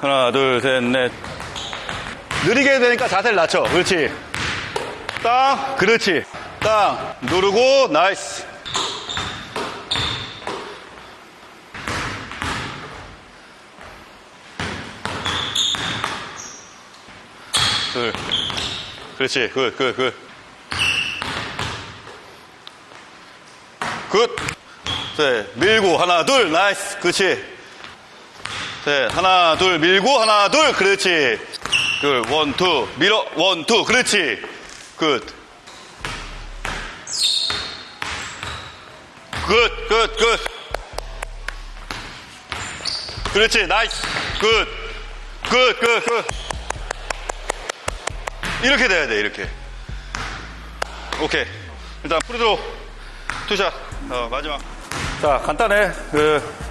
하나, 둘, 셋, 넷. 느리게 되니까 자세를 낮춰. 그렇지. 땅, 그렇지. 땅, 누르고, 나이스. 둘. 그렇지. 굿, 굿, 굿. 굿. 셋. 밀고, 하나, 둘. nice. 그렇지. 셋. 하나, 둘. 밀고, 하나, 둘. 그렇지. 둘. One, two. 밀어. One, two. 그렇지. Good. Good, good, good. 그렇지. Nice. Good. Good, good, good. 이렇게 돼야 돼, 이렇게. 오케이. 일단 free throw two shot. 어, 마지막. 자, 간단해. 그,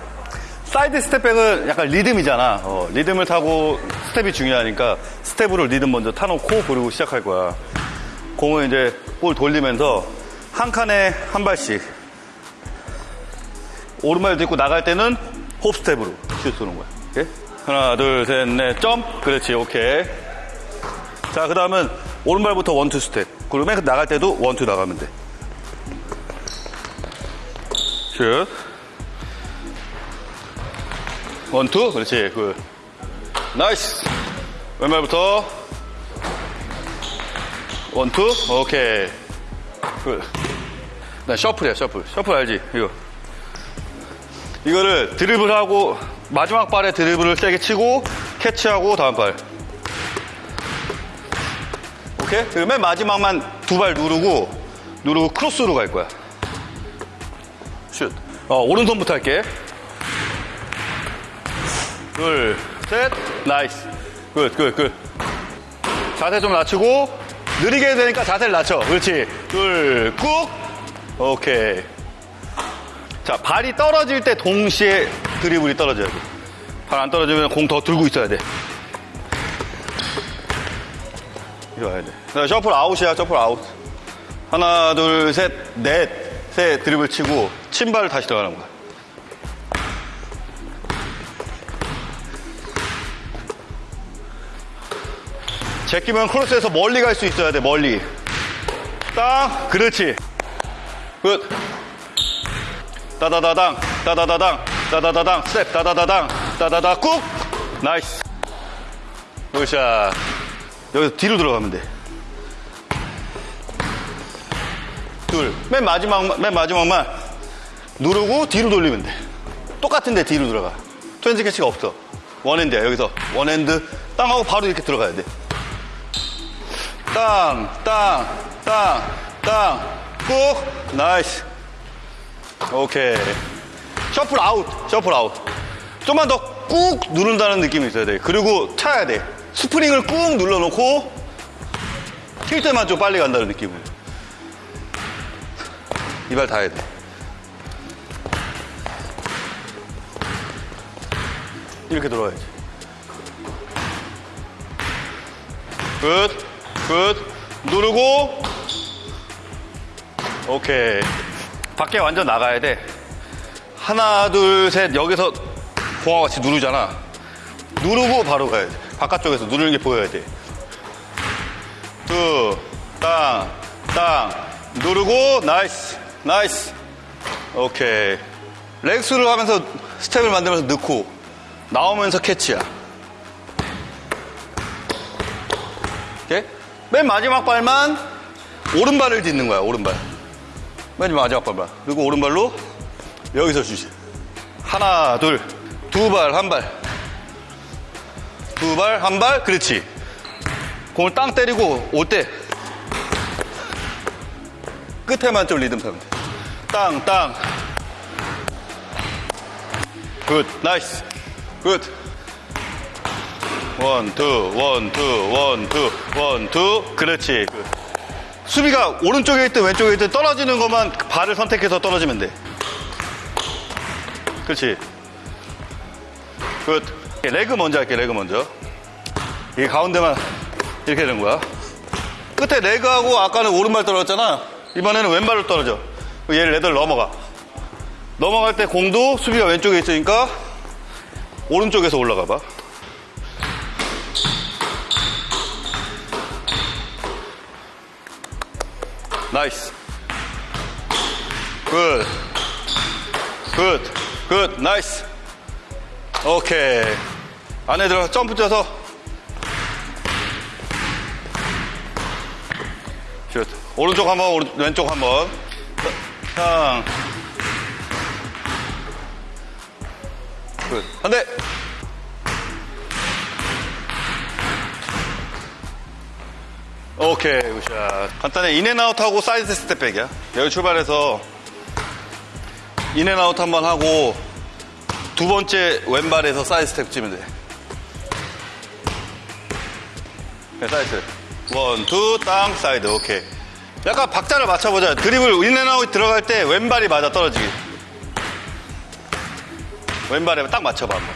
side step back은 약간 리듬이잖아. 어, 리듬을 타고 스텝이 중요하니까 스텝으로 리듬 먼저 타놓고 그리고 시작할 거야. 공을 이제 볼 돌리면서 한 칸에 한 발씩. 오른발도 있고 나갈 때는 hop step으로 슛 쏘는 거야. 오케이? 하나, 둘, 셋, 넷, 점. 그렇지, 오케이. 자, 그 다음은 오른발부터 one two step. 그러면 나갈 때도 one two 나가면 돼. 슛. One two. 그렇지. Good. Nice. 왼발부터. One two. 오케이. Good. 나 shuffle이야, shuffle. Shuffle 알지? 이거. 이거를 드리블하고, 마지막 발에 드리블을 세게 치고, catch하고, 다음 발. 오케이? 그리고 맨 마지막만 두 발 누르고, 누르고 크로스로 갈 거야. 슛. 어, 오른손부터 할게. 둘, 셋, nice. Good, good, good. 자세 좀 낮추고, 느리게 되니까 자세를 낮춰. 그렇지. 둘, 꾹. 오케이. 자, 발이 떨어질 때 동시에 드리블이 떨어져야 돼. 발 안 떨어지면 공 더 들고 있어야 돼. 이리 와야 돼. 자, shuffle out이야, shuffle out. 하나, 둘, 셋, 넷. 셋 드리블 치고, 침발을 다시 들어가는 거야. 제끼면 크로스에서 멀리 갈 수 있어야 돼, 멀리. 땅, 그렇지. Good. 따다다당, 따다다당, 따다다당, 스텝, 따다다당, 따다다 꾹. Nice. Good shot. 여기서 뒤로 들어가면 돼. 둘. 맨 마지막, 맨 마지막만 누르고 뒤로 돌리면 돼. 똑같은데 뒤로 들어가. two hands catch가 없어. one hand야, 여기서. one hand 땅하고 바로 이렇게 들어가야 돼. 땅, 땅, 땅, 땅, 꾹. Nice. 오케이. Shuffle out, shuffle out. 좀만 더 꾹 누른다는 느낌이 있어야 돼. 그리고 차야 돼. 스프링을 꾹 눌러놓고 튈 때만 좀 빨리 간다는 느낌을. 이 발 다 해야 돼. 이렇게 들어와야지. Good, good. 누르고. 오케이. 밖에 완전 나가야 돼. 하나, 둘, 셋. 여기서 공과 같이 누르잖아. 누르고 바로 가야 돼. 바깥쪽에서 누르는 게 보여야 돼. 두, 땅, 땅. 누르고, nice, nice. 오케이. Leg through 하면서 스텝을 만들면서 넣고, 나오면서 캐치야. 오케이? 맨 마지막 발만 오른발을 딛는 거야, 오른발. 맨 마지막 발만. 그리고 오른발로 여기서 주지. 하나, 둘, 두 발, 한 발. 두 발, 한 발, 그렇지. 공을 땅 때리고 올 때 끝에만 좀 리듬 타면 돼. 땅, 땅. Good, nice. Good. One, two, one, two, one, two, one, two. 그렇지. Good. 수비가 오른쪽에 있든 왼쪽에 있든 떨어지는 것만 발을 선택해서 떨어지면 돼. 그렇지. Good. Leg 먼저 할게, leg 먼저. 이 가운데만 이렇게 되는 거야. 끝에 leg하고 아까는 오른발 떨어졌잖아. 이번에는 왼발로 떨어져. 얘를 leg through 넘어가. 넘어갈 때 공도 수비가 왼쪽에 있으니까 오른쪽에서 올라가 봐. Nice. Good. Good. Good. Nice. 오케이. 안에 들어 점프 뛰어서. 슛. 오른쪽 한 번, 오른, 왼쪽 한 번. 상. Good. 한 대. 오케이, good shot. 간단해. 인앤아웃하고 사이드 스텝백이야. 여기 출발해서 in and out 한 번 하고 두 번째 왼발에서 사이드 스텝 치면 돼. 네, 사이드. One, two, 땅, 사이드. 오케이. 약간 박자를 맞춰보자. 드리블 in and out 들어갈 때 왼발이 맞아 떨어지기. 왼발에 딱 맞춰봐 한번.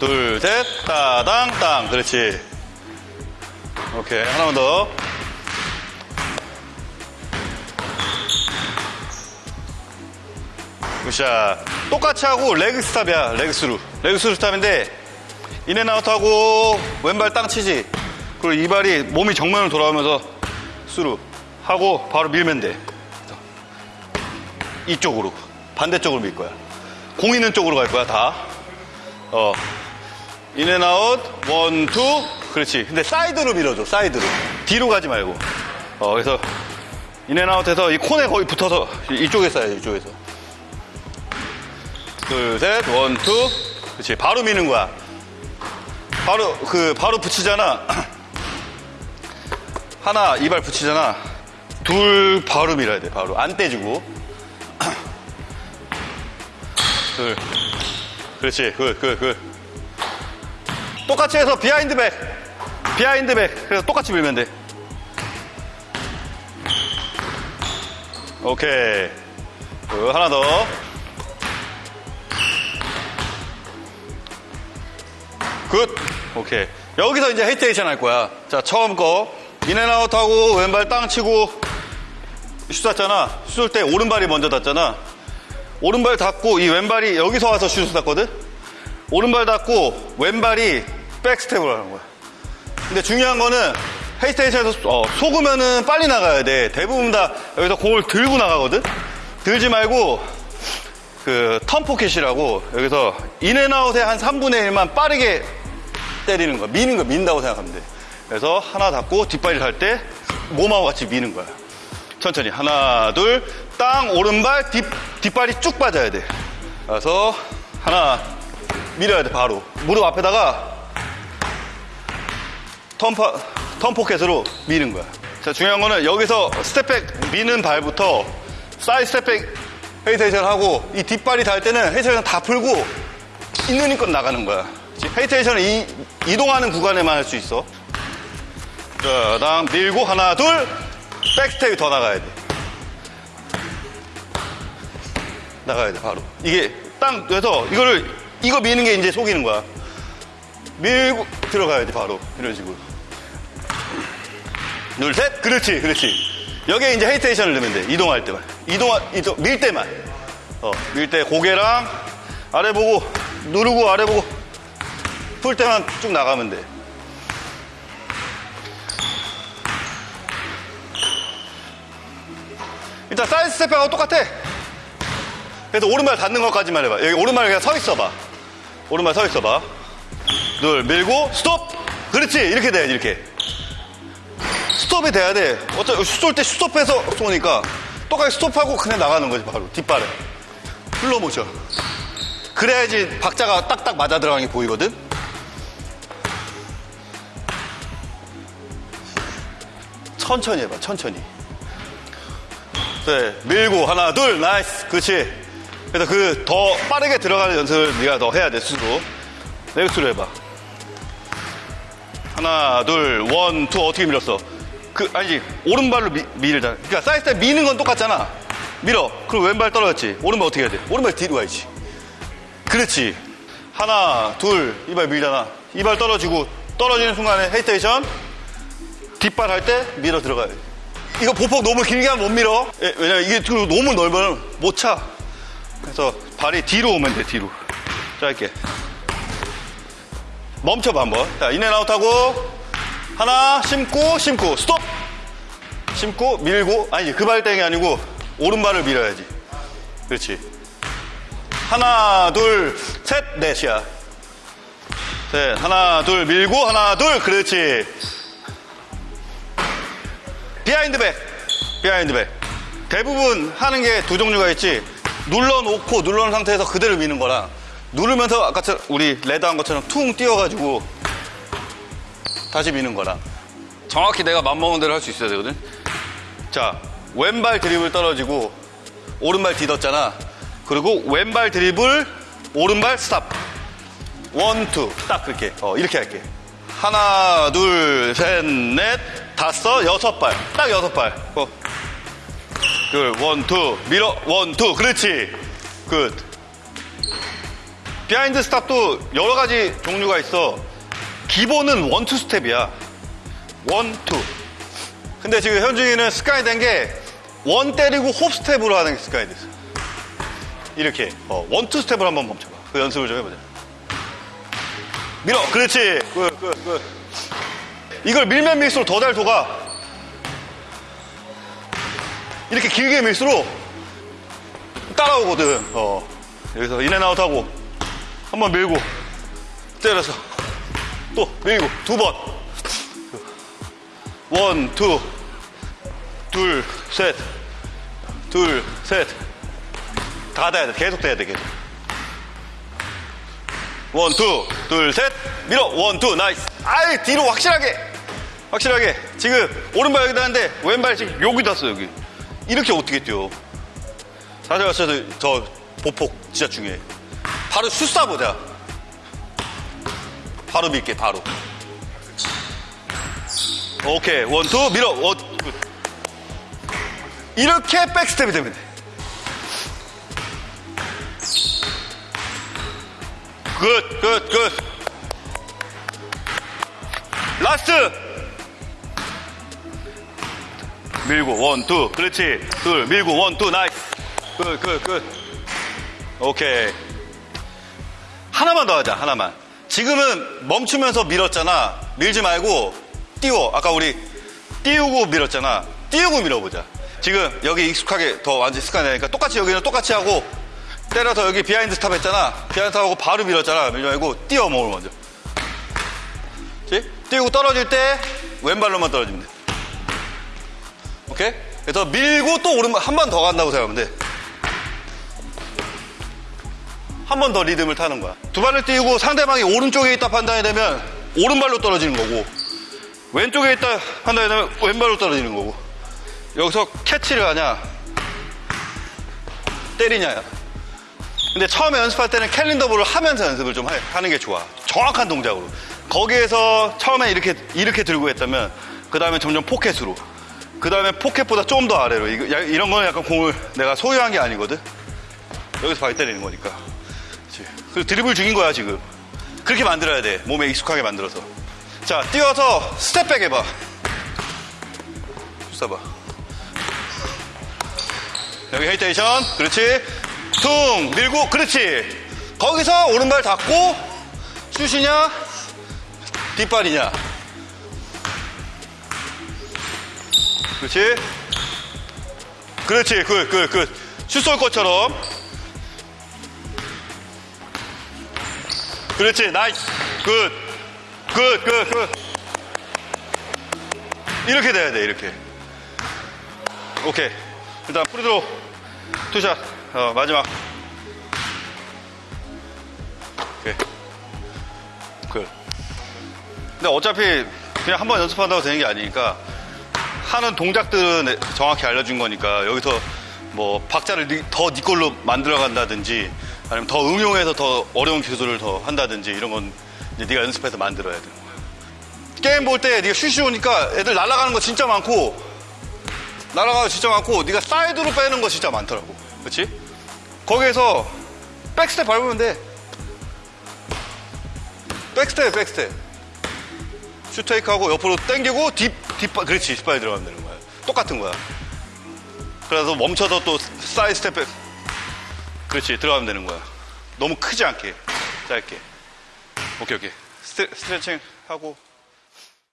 둘, 셋, 따당, 땅. 그렇지. 오케이. 하나만 더. Good shot. 똑같이 하고 leg stop이야. Leg through. 레그 스루 스탑인데 인앤아웃하고 왼발 땅 치지. 그리고 이 발이 몸이 정면으로 돌아오면서 스루 하고 바로 밀면 돼. 이쪽으로 반대쪽으로 밀 거야. 공 있는 쪽으로 갈 거야 다. 어. In and out one, two. 그렇지. 근데 사이드로 밀어줘. 사이드로. 뒤로 가지 말고. 어, 그래서 인앤아웃해서 이 콘에 거의 붙어서 이쪽에 쌓여 이쪽에서. 둘, 셋, one, two. 그렇지. 바로 미는 거야. 바로, 그, 바로 붙이잖아. 하나, 이 발 붙이잖아. 둘, 바로 밀어야 돼, 바로. 안 떼주고. 둘. 그렇지. Good, good, good. 똑같이 해서 behind back. Behind back. 그래서 똑같이 밀면 돼. 오케이. Good, 하나 더. Good. 오케이. 여기서 이제 헤이테이션 할 거야. 자, 처음 거. In and out 하고 왼발 땅 치고 슛 쐈잖아. 슛 쏠 때 오른발이 먼저 닿잖아. 오른발 닿고 이 왼발이 여기서 와서 슛을 쐈거든? 오른발 닿고 왼발이 back step을 하는 거야. 근데 중요한 거는 헤이스테이션에서 어, 속으면은 빨리 나가야 돼. 대부분 다 여기서 공을 들고 나가거든? 들지 말고 그 턴포켓이라고 여기서 인앤아웃의 한 3분의 1만 빠르게 때리는 거야. 미는 거 민다고 생각하면 돼. 그래서 하나 닫고 뒷발이 갈때 몸하고 같이 미는 거야. 천천히 하나 둘 땅 오른발 뒷, 뒷발이 쭉 빠져야 돼. 그래서 하나 밀어야 돼 바로 무릎 앞에다가 턴파, turn pocket으로 미는 거야. 자, 중요한 거는 여기서 step back 미는 발부터 side step back hesitation 하고 이 뒷발이 닿을 때는 헤이테이션 다 풀고 있는 힘껏 나가는 거야. Hesitation은 이, 이동하는 구간에만 할 수 있어. 자, 다음 밀고 하나, 둘, back step이 더 나가야 돼. 나가야 돼, 바로. 이게 땅, 그래서 이거를, 이거 미는 게 이제 속이는 거야. 밀고 들어가야 돼, 바로. 이런 식으로. 둘, 셋. 그렇지, 그렇지. 여기에 이제 헤이테이션을 넣으면 돼. 이동할 때만. 이동, 이동, 밀 때만. 어, 밀 때 고개랑 아래 보고, 누르고 아래 보고, 풀 때만 쭉 나가면 돼. 일단 사이드 스텝하고 똑같아. 그래서 오른발 닿는 것까지만 해봐. 여기 오른발 그냥 서 있어봐. 오른발 서 있어봐. 둘, 밀고, 스톱! 그렇지! 이렇게 돼야지, 이렇게. 스톱이 돼야 돼. 어차피 쏠때 스톱해서 쏘니까 똑같이 스톱하고 그냥 나가는 거지, 바로. 뒷발에. 플로 모션. 그래야지 박자가 딱딱 맞아 들어가는 게 보이거든? 천천히 해봐, 천천히. 네, 밀고 하나 둘 nice 그렇지 그래서 그 더 빠르게 들어가는 연습을 네가 더 해야 돼 스스로 leg through 해봐. 하나 둘 one two 어떻게 밀었어? 그 아니지. 오른발로 미, 밀잖아 그러니까 사이드 미는 건 똑같잖아. 밀어. 그리고 왼발 떨어졌지. 오른발 어떻게 해야 돼? 오른발 뒤로 가야지. 그렇지. 하나 둘 이 발 밀잖아. 이 발 떨어지고 떨어지는 순간에 헤이테이션. 뒷발 할 때 밀어 들어가야 돼. 이거 보폭 너무 길게 하면 못 밀어. 예, 왜냐면 이게 너무 넓으면 못 차. 그래서 발이 뒤로 오면 돼, 뒤로. 짧게. 멈춰봐, 한번. 자, 인앤아웃 하고, 하나, 심고, 심고, 스톱! 심고 밀고. 아니 그 발땡이 아니고 오른발을 밀어야지. 그렇지. 하나 둘 셋 넷이야. 셋 하나 둘 밀고 하나 둘 그렇지. behind back behind back 대부분 하는 게 두 종류가 있지. 눌러놓고 눌러놓은 상태에서 그대로 미는 거랑 누르면서 아까처럼 우리 레드 한 것처럼 퉁 띄워가지고 다시 미는 거랑 정확히 내가 맘먹은 대로 할 수 있어야 되거든. 자 왼발 드리블 떨어지고 오른발 디뎠잖아. 그리고 왼발 드리블 오른발 stop. One two. 딱 그렇게. 어 이렇게 할게. 하나 둘 셋 넷 다섯 여섯 발. 딱 여섯 발. 어. 둘 one two. 밀어. One two. 그렇지. Good behind stop도 여러 가지 종류가 있어. 기본은 one two 스텝이야. One two. 근데 지금 현중이는 습관이 된 게 One 때리고 hop step으로 하는 게 습관이 됐어. 이렇게. 어, one two 스텝을 한번 멈춰봐. 그 연습을 좀 해보자. 밀어. 그렇지. Good, good, good. 이걸 밀면 밀수록 더잘 속아. 이렇게 길게 밀수록 따라오거든. 어. 여기서 in and out 하고 한번 밀고 때려서 또 밀고 두 번 One, two, 둘, 셋, 둘, 셋. 다 돼야 돼. 계속 돼야 돼, 계속. One, two, 둘, 셋. 밀어. One, two, nice. 아이, 뒤로 확실하게. 확실하게. 지금 오른발 여기다 하는데 왼발 지금 여기다 써, 여기. 이렇게 어떻게 뛰어? 사실 왔어도 저 보폭 진짜 중요해. 바로 슛 쏴보자. 바로 밀게, 바로. 오케이 one two 밀어 one good. 이렇게 back step이 되면 돼 good, good, good. Last. 밀고, one, two. 그렇지. 둘, 밀고, one, two. Nice. Good, good, good. 오케이. 하나만 더 하자, 하나만. 지금은 멈추면서 밀었잖아. 밀지 말고, 띄워. 아까 우리 띄우고 밀었잖아. 띄우고 밀어보자. 지금 여기 익숙하게 더 완전 습관이 되니까 똑같이 여기는 똑같이 하고, 때려서 여기 behind stop 했잖아. behind stop하고 바로 밀었잖아. 밀지 말고 띄워 몸을 먼저. 그치? 띄우고 떨어질 때 왼발로만 돼. 오케이? 그래서 밀고 또 오른발 한 번 더 간다고 생각하면 돼. 한 번 더 리듬을 타는 거야. 두 발을 띄우고 상대방이 오른쪽에 있다 판단이 되면 오른발로 떨어지는 거고 왼쪽에 있다 판단이 되면 왼발로 떨어지는 거고 여기서 캐치를 하냐 때리냐야. 근데 처음에 연습할 때는 캘린더볼을 하면서 연습을 좀 하- 하는 게 좋아. 정확한 동작으로. 거기에서 처음에 이렇게, 이렇게 들고 했다면, 그 다음에 점점 포켓으로. 그 다음에 포켓보다 좀 더 아래로. 이런 거는 약간 공을 내가 소유한 게 아니거든? 여기서 바위 때리는 거니까. 그리고 드리블 중인 거야, 지금. 그렇게 만들어야 돼. 몸에 익숙하게 만들어서. 자, 뛰어서 step back 해봐. 쏴봐. 여기 헤이테이션. 그렇지. 퉁 밀고 그렇지 거기서 오른발 닫고 슛이냐 뒷발이냐 그렇지 그렇지 good good good 슛 쏠 것처럼 그렇지. Nice good good good good. 이렇게 돼야 돼 이렇게. 오케이. 일단 free throw two shot. 어, 마지막. 근데 어차피 그냥 한 번 연습한다고 되는 게 아니니까 하는 동작들은 정확히 알려준 거니까 여기서 뭐 박자를 니- 더네 걸로 만들어 간다든지 아니면 더 응용해서 더 어려운 기술을 더 한다든지 이런 건 이제 네가 연습해서 만들어야 거야 게임 볼 때 네가 슛이 오니까 애들 날아가는 거 진짜 많고 날아가는 거 진짜 많고 네가 사이드로 빼는 거 진짜 많더라고. 그렇지? 거기에서 back step 밟으면 돼. Back step back step. 슛 fake하고 옆으로 당기고 딥, 뒷발 그렇지. 뒷발이 들어가면 되는 거야. 똑같은 거야. 그래서 멈춰서 또 side step back 그렇지 들어가면 되는 거야. 너무 크지 않게. 짧게. 오케이 오케이. 스트, 스트레칭 하고